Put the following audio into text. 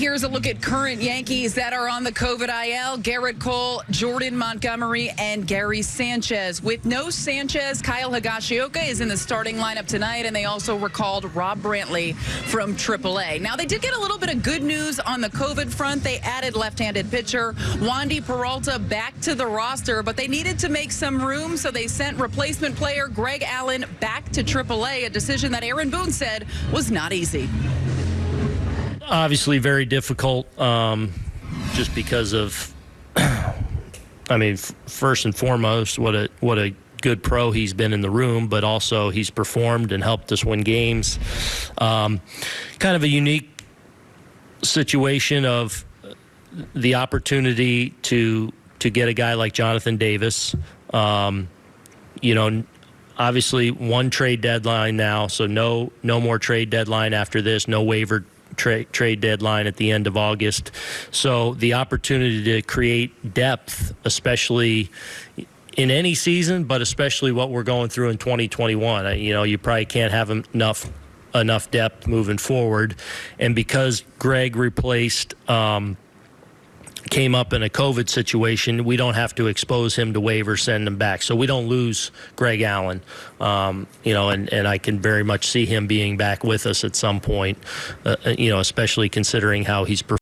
here's a look at current Yankees that are on the COVID IL. Gerrit Cole, Jordan Montgomery, and Gary Sanchez. With no Sanchez, Kyle Higashioka is in the starting lineup tonight, and they also recalled Rob Brantly from AAA. Now, they did get a little bit of good news on the COVID front. They added left-handed pitcher Wandy Peralta back to the roster, but they needed to make some room, so they sent replacement player Greg Allen back to AAA, a decision that Aaron Boone said was not easy obviously very difficult um, just because of I mean first and foremost what a what a good pro he's been in the room but also he's performed and helped us win games. Um, kind of a unique situation of the opportunity to to get a guy like Jonathan Davis. Um, you know obviously one trade deadline now so no no more trade deadline after this no waiver tra trade deadline at the end of August. So the opportunity to create depth, especially in any season, but especially what we're going through in 2021. You know, you probably can't have enough enough depth moving forward, and because Greg replaced. Um, came up in a COVID situation, we don't have to expose him to waivers, send him back. So we don't lose Greg Allen, um, you know, and, and I can very much see him being back with us at some point, uh, you know, especially considering how he's.